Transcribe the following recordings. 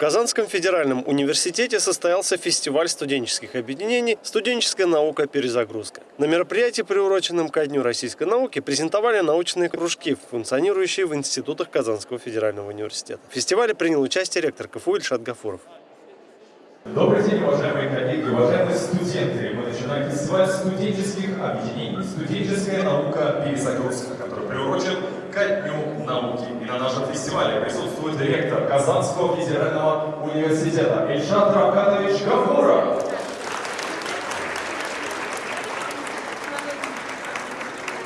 В Казанском федеральном университете состоялся фестиваль студенческих объединений «Студенческая наука. Перезагрузка». На мероприятии, приуроченном ко Дню российской науки, презентовали научные кружки, функционирующие в институтах Казанского федерального университета. В фестивале принял участие ректор КФУ Ильшат Гафуров. Добрый день, уважаемые коллеги, уважаемые студенты. Мы начинаем фестиваль студенческих объединений «Студенческая наука. Перезагрузка», который приурочен ко Дню науки. И на нашем фестивале присутствует директор Казанского федерального университета Ильшат Равкатович Гафуров.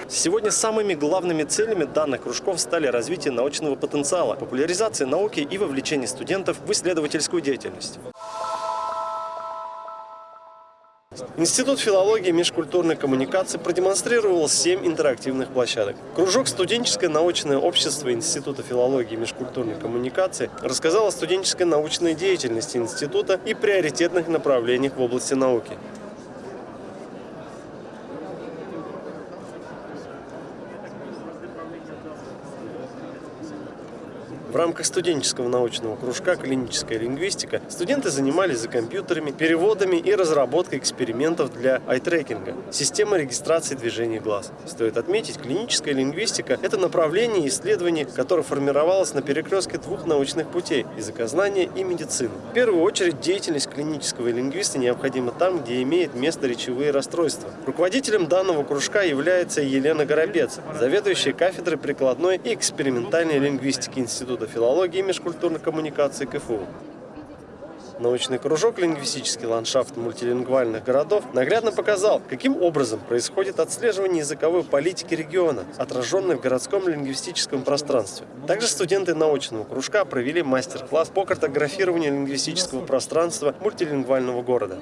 Сегодня самыми главными целями данных кружков стали развитие научного потенциала, популяризация науки и вовлечение студентов в исследовательскую деятельность. Институт филологии и межкультурной коммуникации продемонстрировал 7 интерактивных площадок. Кружок «Студенческое научное общество Института филологии и межкультурной коммуникации» рассказал о студенческой научной деятельности института и приоритетных направлениях в области науки. В рамках студенческого научного кружка «Клиническая лингвистика» студенты занимались за компьютерами, переводами и разработкой экспериментов для айтрекинга – системы регистрации движений глаз. Стоит отметить, клиническая лингвистика – это направление исследований, которое формировалось на перекрестке двух научных путей – языкознания и медицины. В первую очередь, деятельность клинического лингвиста необходима там, где имеет место речевые расстройства. Руководителем данного кружка является Елена Горобец, заведующая кафедрой прикладной и экспериментальной лингвистики Института филологии и межкультурной коммуникации КФУ. Научный кружок «Лингвистический ландшафт мультилингвальных городов» наглядно показал, каким образом происходит отслеживание языковой политики региона, отраженной в городском лингвистическом пространстве. Также студенты научного кружка провели мастер-класс по картографированию лингвистического пространства мультилингвального города.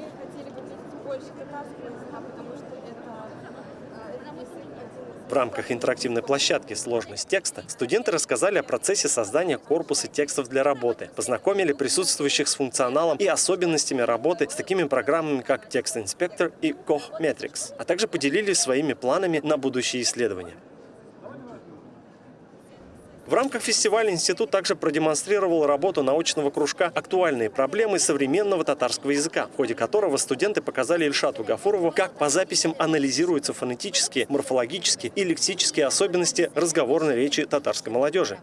В рамках интерактивной площадки «Сложность текста» студенты рассказали о процессе создания корпуса текстов для работы, познакомили присутствующих с функционалом и особенностями работы с такими программами, как Текст-инспектор и Koch Metrics, а также поделились своими планами на будущие исследования. В рамках фестиваля институт также продемонстрировал работу научного кружка «Актуальные проблемы современного татарского языка», в ходе которого студенты показали Ильшату Гафурову, как по записям анализируются фонетические, морфологические и лексические особенности разговорной речи татарской молодежи.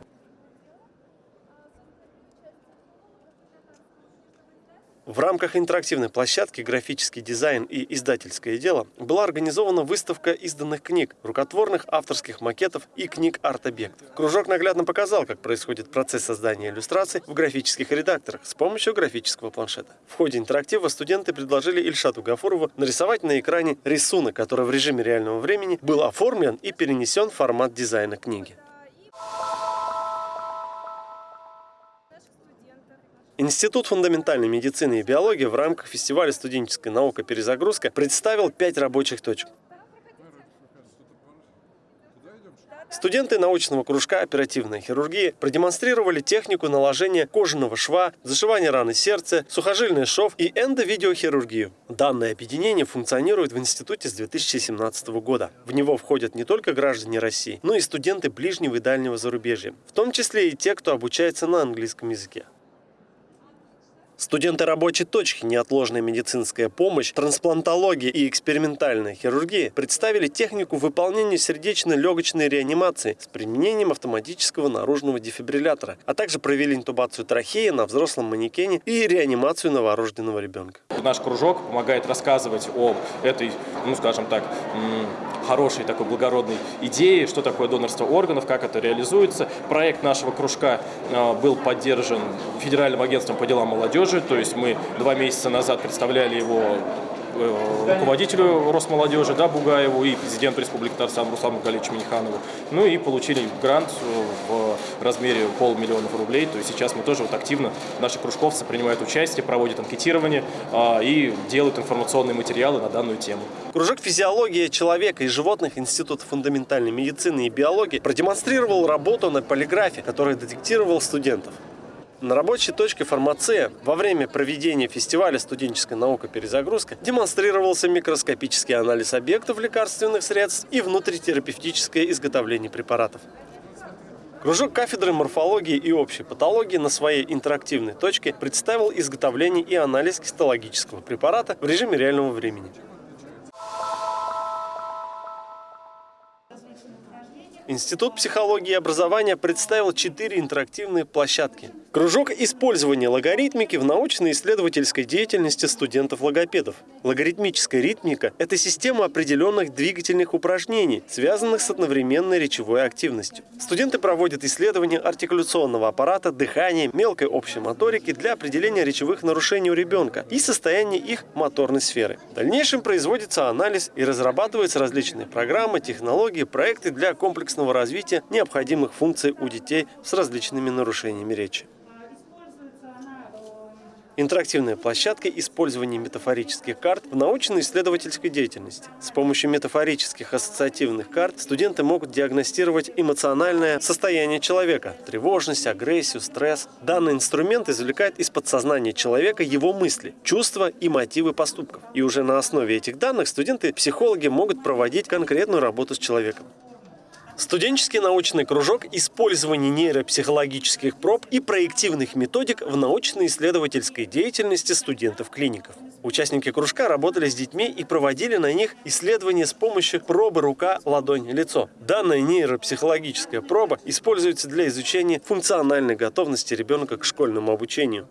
В рамках интерактивной площадки «Графический дизайн и издательское дело» была организована выставка изданных книг, рукотворных авторских макетов и книг арт-объектов. Кружок наглядно показал, как происходит процесс создания иллюстраций в графических редакторах с помощью графического планшета. В ходе интерактива студенты предложили Ильшату Гафурову нарисовать на экране рисунок, который в режиме реального времени был оформлен и перенесен в формат дизайна книги. Институт фундаментальной медицины и биологии в рамках фестиваля «Студенческая наука. Перезагрузка» представил пять рабочих точек. Студенты научного кружка оперативной хирургии продемонстрировали технику наложения кожаного шва, зашивания раны сердца, сухожильный шов и эндовидеохирургию. Данное объединение функционирует в институте с 2017 года. В него входят не только граждане России, но и студенты ближнего и дальнего зарубежья, в том числе и те, кто обучается на английском языке. Студенты рабочей точки «Неотложная медицинская помощь», трансплантология и экспериментальная хирургия представили технику выполнения сердечно-легочной реанимации с применением автоматического наружного дефибриллятора, а также провели интубацию трахеи на взрослом манекене и реанимацию новорожденного ребенка. Наш кружок помогает рассказывать о этой, ну скажем так, хорошей такой благородной идеи, что такое донорство органов, как это реализуется. Проект нашего кружка а, был поддержан Федеральным агентством по делам молодежи, то есть мы два месяца назад представляли его Э, руководителю Росмолодежи, да, Бугаеву и президенту Республики Татарстан Руслану Галичу Миниханову. Ну и получили грант в размере полмиллиона рублей. То есть сейчас мы тоже вот активно, наши кружковцы принимают участие, проводят анкетирование а, и делают информационные материалы на данную тему. Кружок физиологии человека и животных Института фундаментальной медицины и биологии продемонстрировал работу на полиграфе, который детектировал студентов. На рабочей точке «Фармация» во время проведения фестиваля «Студенческая наука. Перезагрузка» демонстрировался микроскопический анализ объектов лекарственных средств и внутритерапевтическое изготовление препаратов. Кружок кафедры морфологии и общей патологии на своей интерактивной точке представил изготовление и анализ гистологического препарата в режиме реального времени. Институт психологии и образования представил четыре интерактивные площадки. Кружок использования логаритмики в научно-исследовательской деятельности студентов-логопедов. Логаритмическая ритмика – это система определенных двигательных упражнений, связанных с одновременной речевой активностью. Студенты проводят исследования артикуляционного аппарата, дыхания, мелкой общей моторики для определения речевых нарушений у ребенка и состояния их моторной сферы. В дальнейшем производится анализ и разрабатываются различные программы, технологии, проекты для комплексного развития необходимых функций у детей с различными нарушениями речи. Интерактивная площадка использования метафорических карт в научно-исследовательской деятельности. С помощью метафорических ассоциативных карт студенты могут диагностировать эмоциональное состояние человека – тревожность, агрессию, стресс. Данный инструмент извлекает из подсознания человека его мысли, чувства и мотивы поступков. И уже на основе этих данных студенты-психологи могут проводить конкретную работу с человеком. Студенческий научный кружок «Использование нейропсихологических проб и проективных методик в научно-исследовательской деятельности студентов-клиников». Участники кружка работали с детьми и проводили на них исследования с помощью пробы рука, ладонь, лицо. Данная нейропсихологическая проба используется для изучения функциональной готовности ребенка к школьному обучению.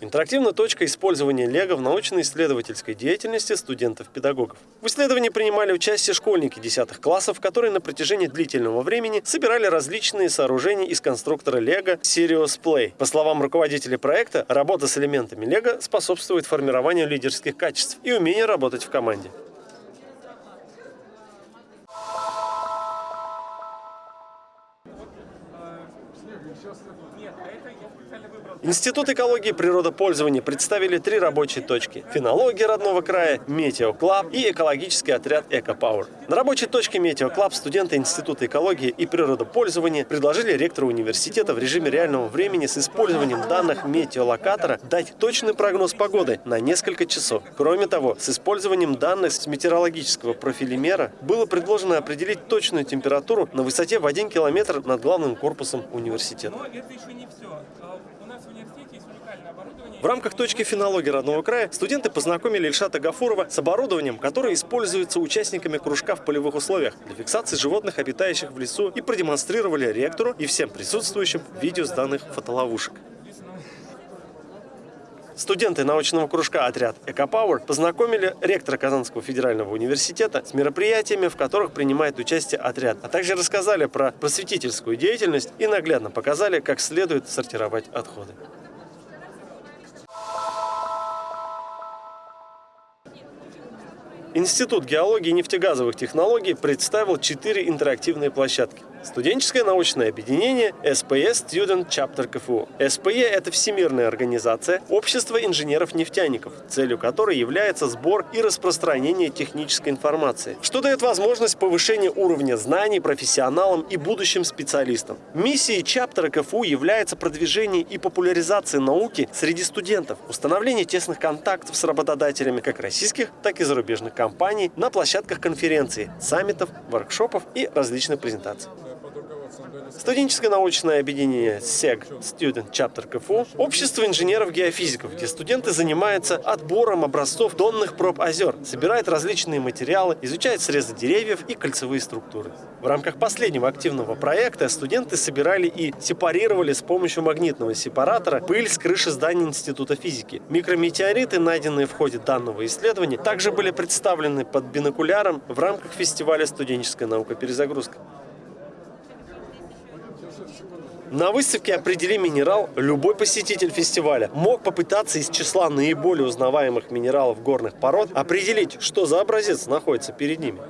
Интерактивная точка использования Лего в научно-исследовательской деятельности студентов-педагогов. В исследовании принимали участие школьники 10 классов, которые на протяжении длительного времени собирали различные сооружения из конструктора Лего Sirius Play. По словам руководителя проекта, работа с элементами Лего способствует формированию лидерских качеств и умению работать в команде. Институт экологии и природопользования представили три рабочие точки – фенология родного края, Метеоклаб и экологический отряд «Экопауэр». На рабочей точке Метеоклаб студенты Института экологии и природопользования предложили ректору университета в режиме реального времени с использованием данных метеолокатора дать точный прогноз погоды на несколько часов. Кроме того, с использованием данных с метеорологического профилимера было предложено определить точную температуру на высоте в 1 километр над главным корпусом университета. Но это еще не все. В рамках точки фенологии родного края студенты познакомили Ильшата Гафурова с оборудованием, которое используется участниками кружка в полевых условиях для фиксации животных, обитающих в лесу, и продемонстрировали ректору и всем присутствующим видео с данных фотоловушек. Студенты научного кружка «Отряд Экопауэр» познакомили ректора Казанского федерального университета с мероприятиями, в которых принимает участие отряд, а также рассказали про просветительскую деятельность и наглядно показали, как следует сортировать отходы. Институт геологии и нефтегазовых технологий представил четыре интерактивные площадки. Студенческое научное объединение SPE Student Chapter КФУ. SPE – это всемирная организация Общества инженеров-нефтяников, целью которой является сбор и распространение технической информации, что дает возможность повышения уровня знаний профессионалам и будущим специалистам. Миссией Чаптера КФУ является продвижение и популяризация науки среди студентов, установление тесных контактов с работодателями как российских, так и зарубежных компаний на площадках конференций, саммитов, воркшопов и различных презентаций. Студенческое научное объединение SEG Student Chapter КФУ – общество инженеров-геофизиков, где студенты занимаются отбором образцов донных проб озер, собирают различные материалы, изучают срезы деревьев и кольцевые структуры. В рамках последнего активного проекта студенты собирали и сепарировали с помощью магнитного сепаратора пыль с крыши здания Института физики. Микрометеориты, найденные в ходе данного исследования, также были представлены под бинокуляром в рамках фестиваля «Студенческая наука. Перезагрузка». На выставке «Определи минерал» любой посетитель фестиваля мог попытаться из числа наиболее узнаваемых минералов горных пород определить, что за образец находится перед ними.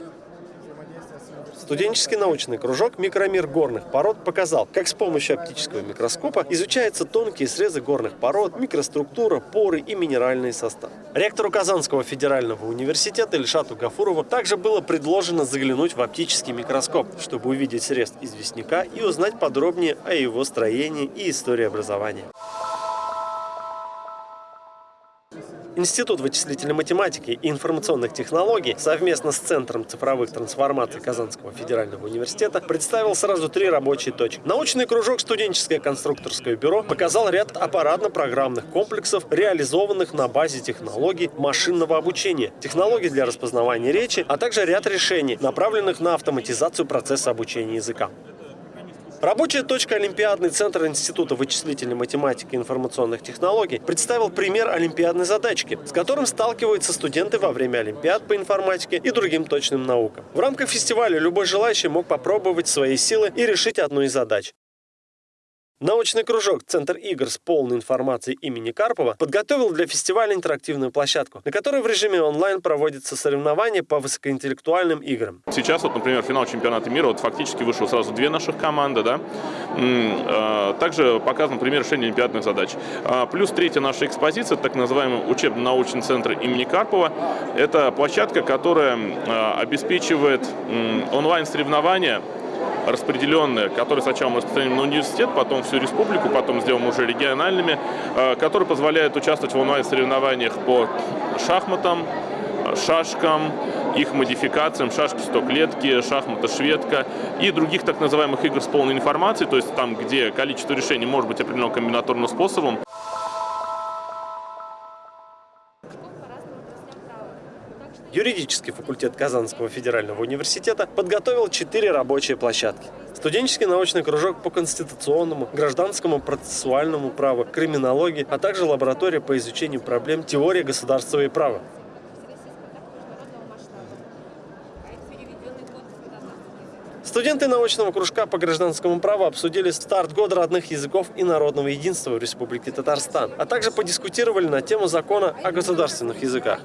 Студенческий научный кружок «Микромир горных пород» показал, как с помощью оптического микроскопа изучаются тонкие срезы горных пород, микроструктура, поры и минеральные составы. Ректору Казанского федерального университета Ильшату Гафурову также было предложено заглянуть в оптический микроскоп, чтобы увидеть срез известняка и узнать подробнее о его строении и истории образования. Институт вычислительной математики и информационных технологий совместно с Центром цифровых трансформаций Казанского федерального университета представил сразу три рабочие точки. Научный кружок «Студенческое конструкторское бюро» показал ряд аппаратно-программных комплексов, реализованных на базе технологий машинного обучения, технологий для распознавания речи, а также ряд решений, направленных на автоматизацию процесса обучения языка. Рабочая точка Олимпиадный центр Института вычислительной математики и информационных технологий представил пример олимпиадной задачки, с которым сталкиваются студенты во время олимпиад по информатике и другим точным наукам. В рамках фестиваля любой желающий мог попробовать свои силы и решить одну из задач. Научный кружок «Центр игр» с полной информацией имени Карпова подготовил для фестиваля интерактивную площадку, на которой в режиме онлайн проводятся соревнования по высокоинтеллектуальным играм. Сейчас, вот, например, финал чемпионата мира, вот фактически вышло сразу две наших команды, да. А, также показан пример решения олимпиадных задач. А, плюс третья наша экспозиция, так называемый учебно-научный центр имени Карпова. Это площадка, которая а, обеспечивает онлайн-соревнования распределенные, которые сначала мы распространим на университет, потом всю республику, потом сделаем уже региональными, э, которые позволяют участвовать в онлайн-соревнованиях по шахматам, шашкам, их модификациям, шашки стоклетки, шахмата шведка и других так называемых игр с полной информацией, то есть там, где количество решений может быть определено комбинаторным способом. Юридический факультет Казанского федерального университета подготовил четыре рабочие площадки. Студенческий научный кружок по конституционному, гражданскому процессуальному праву, криминологии, а также лаборатория по изучению проблем теории государства и права. Студенты научного кружка по гражданскому праву обсудили старт года родных языков и народного единства в Республике Татарстан, а также подискутировали на тему закона о государственных языках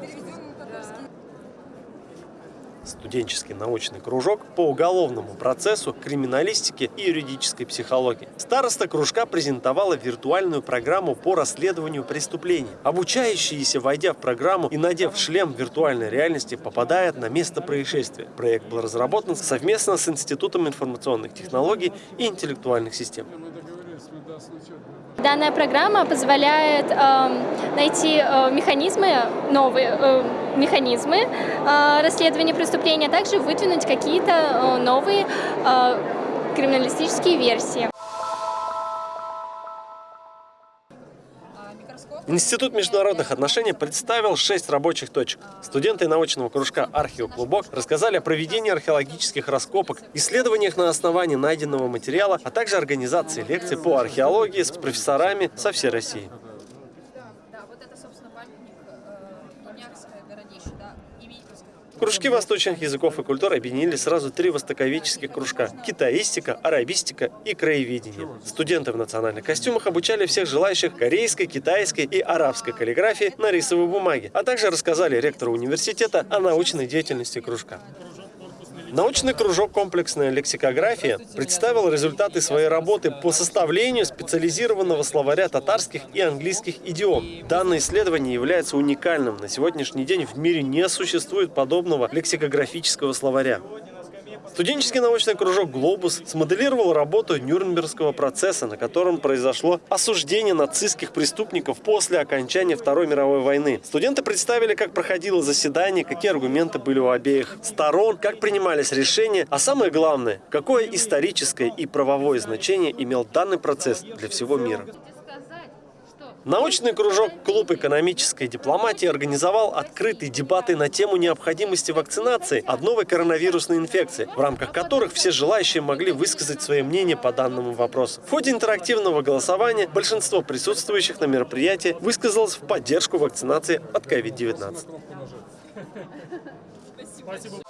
студенческий научный кружок по уголовному процессу, криминалистике и юридической психологии. Староста кружка презентовала виртуальную программу по расследованию преступлений. Обучающиеся, войдя в программу и надев шлем виртуальной реальности, попадают на место происшествия. Проект был разработан совместно с Институтом информационных технологий и интеллектуальных систем. Данная программа позволяет э, найти э, механизмы, новые э, механизмы э, расследования преступления, а также выдвинуть какие-то новые криминалистические версии. Институт международных отношений представил шесть рабочих точек. Студенты научного кружка «Археоклубок» рассказали о проведении археологических раскопок, исследованиях на основании найденного материала, а также организации лекций по археологии с профессорами со всей России. Кружки восточных языков и культур объединили сразу три востоковедческих кружка – китаистика, арабистика и краеведение. Студенты в национальных костюмах обучали всех желающих корейской, китайской и арабской каллиграфии на рисовой бумаге, а также рассказали ректору университета о научной деятельности кружка. Научный кружок «Комплексная лексикография» представил результаты своей работы по составлению специализированного словаря татарских и английских идиом. Данное исследование является уникальным. На сегодняшний день в мире не существует подобного лексикографического словаря. Студенческий научный кружок «Глобус» смоделировал работу Нюрнбергского процесса, на котором произошло осуждение нацистских преступников после окончания Второй мировой войны. Студенты представили, как проходило заседание, какие аргументы были у обеих сторон, как принимались решения, а самое главное, какое историческое и правовое значение имел данный процесс для всего мира. Научный кружок «Клуб экономической дипломатии» организовал открытые дебаты на тему необходимости вакцинации от новой коронавирусной инфекции, в рамках которых все желающие могли высказать свое мнение по данному вопросу. В ходе интерактивного голосования большинство присутствующих на мероприятии высказалось в поддержку вакцинации от COVID-19. Спасибо.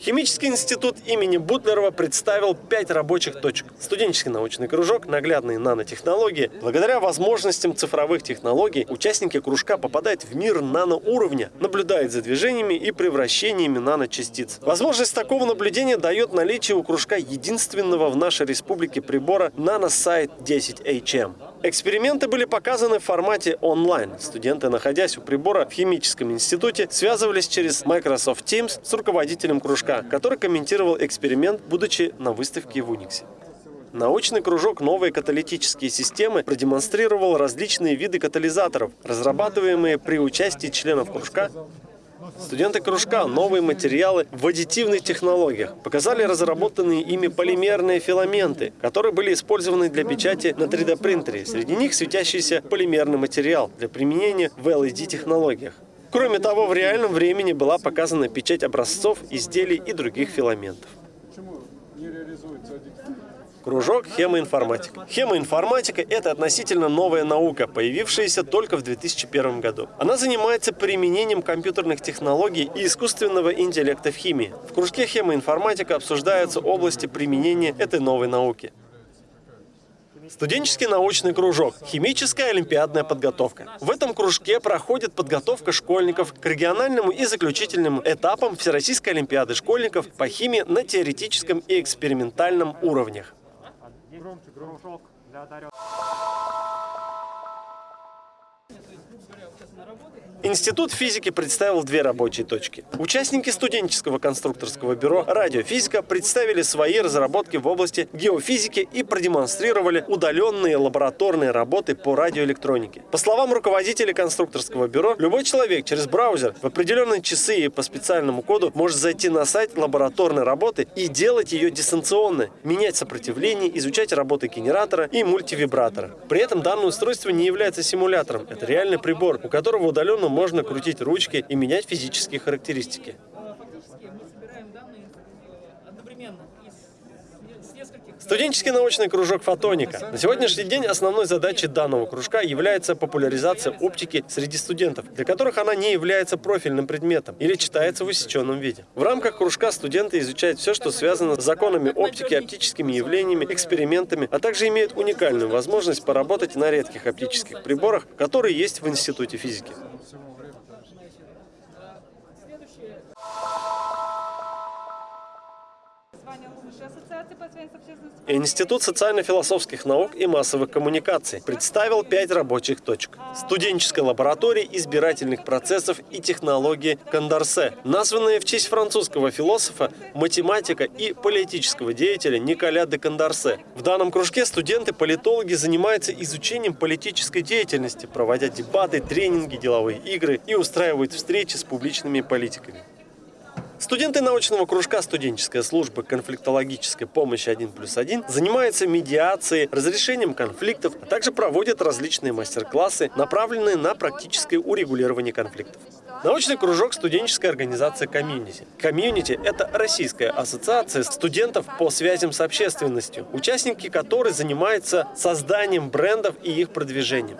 Химический институт имени Бутлерова представил пять рабочих точек. Студенческий научный кружок, наглядные нанотехнологии. Благодаря возможностям цифровых технологий участники кружка попадают в мир наноуровня, наблюдают за движениями и превращениями наночастиц. Возможность такого наблюдения дает наличие у кружка единственного в нашей республике прибора NanoSight 10HM. Эксперименты были показаны в формате онлайн. Студенты, находясь у прибора в химическом институте, связывались через Microsoft Teams с руководителем кружка, который комментировал эксперимент, будучи на выставке в Униксе. Научный кружок «Новые каталитические системы» продемонстрировал различные виды катализаторов, разрабатываемые при участии членов кружка Студенты кружка «Новые материалы в аддитивных технологиях» показали разработанные ими полимерные филаменты, которые были использованы для печати на 3D-принтере. Среди них светящийся полимерный материал для применения в LED-технологиях. Кроме того, в реальном времени была показана печать образцов, изделий и других филаментов. Почему не реализуется Кружок хемоинформатика. Хемоинформатика – это относительно новая наука, появившаяся только в 2001 году. Она занимается применением компьютерных технологий и искусственного интеллекта в химии. В кружке хемоинформатика обсуждаются области применения этой новой науки. Студенческий научный кружок. Химическая олимпиадная подготовка. В этом кружке проходит подготовка школьников к региональному и заключительным этапам Всероссийской олимпиады школьников по химии на теоретическом и экспериментальном уровнях. Громче, кружок для одаренных. Институт физики представил две рабочие точки. Участники студенческого конструкторского бюро «Радиофизика» представили свои разработки в области геофизики и продемонстрировали удаленные лабораторные работы по радиоэлектронике. По словам руководителя конструкторского бюро, любой человек через браузер в определенные часы и по специальному коду может зайти на сайт лабораторной работы и делать ее дистанционно, менять сопротивление, изучать работы генератора и мультивибратора. При этом данное устройство не является симулятором. Это реальный прибор, у которого удаленно можно крутить ручки и менять физические характеристики. Студенческий научный кружок «Фотоника». На сегодняшний день основной задачей данного кружка является популяризация оптики среди студентов, для которых она не является профильным предметом или читается в усеченном виде. В рамках кружка студенты изучают все, что связано с законами оптики, оптическими явлениями, экспериментами, а также имеют уникальную возможность поработать на редких оптических приборах, которые есть в Институте физики. Институт социально-философских наук и массовых коммуникаций представил пять рабочих точек. Студенческая лаборатория избирательных процессов и технологии Кондорсе, названная в честь французского философа, математика и политического деятеля Николя де Кондорсе. В данном кружке студенты-политологи занимаются изучением политической деятельности, проводя дебаты, тренинги, деловые игры и устраивают встречи с публичными политиками. Студенты научного кружка студенческой службы конфликтологической помощи 1 плюс 1 занимаются медиацией, разрешением конфликтов, а также проводят различные мастер-классы, направленные на практическое урегулирование конфликтов. Научный кружок студенческой организации «Community». «Community» — это российская ассоциация студентов по связям с общественностью, участники которой занимаются созданием брендов и их продвижением.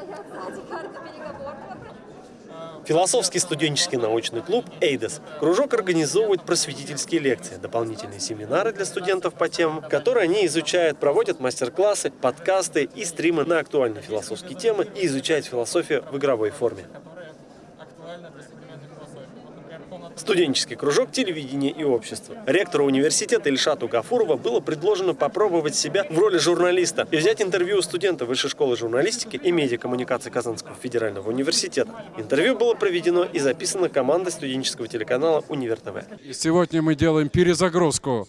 Философский студенческий научный клуб «Эйдес». Кружок организовывает просветительские лекции, дополнительные семинары для студентов по темам, которые они изучают, проводят мастер-классы, подкасты и стримы на актуальные философские темы и изучают философию в игровой форме. Студенческий кружок телевидения и общества. Ректору университета Ильшату Гафурова было предложено попробовать себя в роли журналиста и взять интервью у студента Высшей школы журналистики и медиакоммуникации Казанского федерального университета. Интервью было проведено и записано командой студенческого телеканала «Универ ТВ». Сегодня мы делаем перезагрузку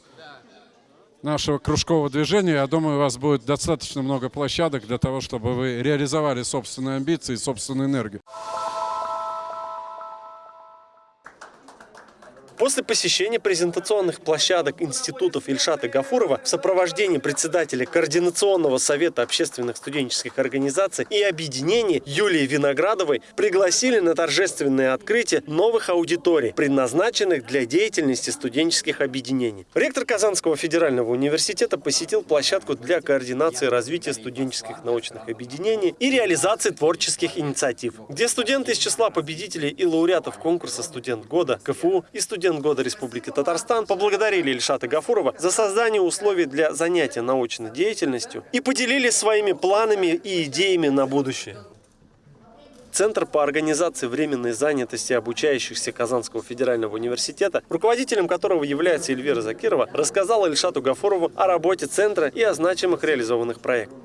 нашего кружкового движения. Я думаю, у вас будет достаточно много площадок для того, чтобы вы реализовали собственные амбиции и собственную энергию. После посещения презентационных площадок институтов Ильшата Гафурова в сопровождении председателя Координационного совета общественных студенческих организаций и объединений Юлии Виноградовой пригласили на торжественное открытие новых аудиторий, предназначенных для деятельности студенческих объединений. Ректор Казанского федерального университета посетил площадку для координации развития студенческих научных объединений и реализации творческих инициатив, где студенты из числа победителей и лауреатов конкурса «Студент года» КФУ и студенты студент года Республики Татарстан поблагодарили Ильшата Гафурова за создание условий для занятия научной деятельностью и поделились своими планами и идеями на будущее. Центр по организации временной занятости обучающихся Казанского федерального университета, руководителем которого является Эльвира Закирова, рассказала Ильшату Гафурову о работе центра и о значимых реализованных проектах.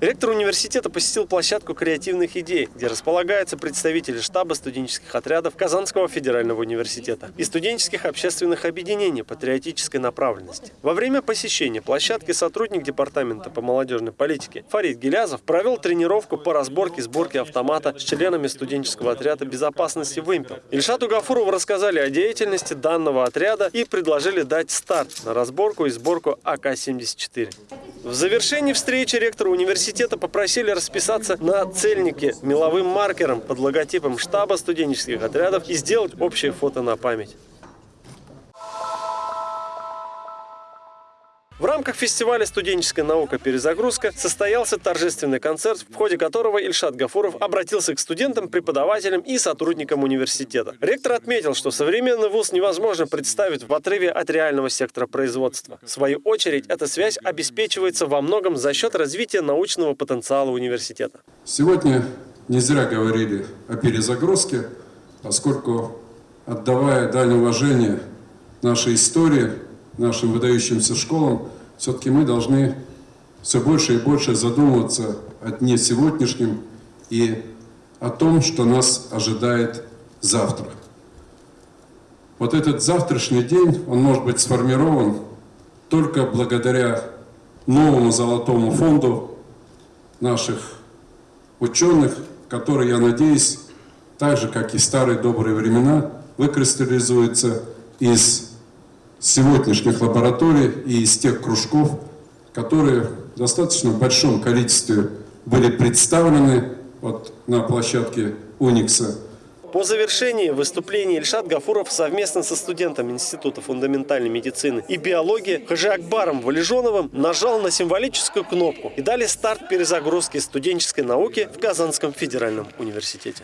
Ректор университета посетил площадку креативных идей, где располагаются представители штаба студенческих отрядов Казанского федерального университета и студенческих общественных объединений патриотической направленности. Во время посещения площадки сотрудник департамента по молодежной политике Фарид Гелязов провел тренировку по разборке и сборке автомата с членами студенческого отряда безопасности «Вымпел». Ильшату Гафурову рассказали о деятельности данного отряда и предложили дать старт на разборку и сборку АК-74. В завершении встречи ректора университета попросили расписаться на цельнике меловым маркером под логотипом штаба студенческих отрядов и сделать общее фото на память. В рамках фестиваля «Студенческая наука. Перезагрузка» состоялся торжественный концерт, в ходе которого Ильшат Гафуров обратился к студентам, преподавателям и сотрудникам университета. Ректор отметил, что современный вуз невозможно представить в отрыве от реального сектора производства. В свою очередь, эта связь обеспечивается во многом за счет развития научного потенциала университета. Сегодня не зря говорили о перезагрузке, поскольку, отдавая дань уважения нашей истории, нашим выдающимся школам, все-таки мы должны все больше и больше задумываться о дне сегодняшнем и о том, что нас ожидает завтра. Вот этот завтрашний день, он может быть сформирован только благодаря новому золотому фонду наших ученых, который, я надеюсь, так же, как и старые добрые времена, выкристаллизуется из сегодняшних лабораторий и из тех кружков, которые в достаточно большом количестве были представлены вот на площадке «Уникса». По завершении выступления Ильшат Гафуров совместно со студентом Института фундаментальной медицины и биологии Хажи Акбаром Валежоновым нажал на символическую кнопку и дали старт перезагрузке студенческой науки в Казанском федеральном университете.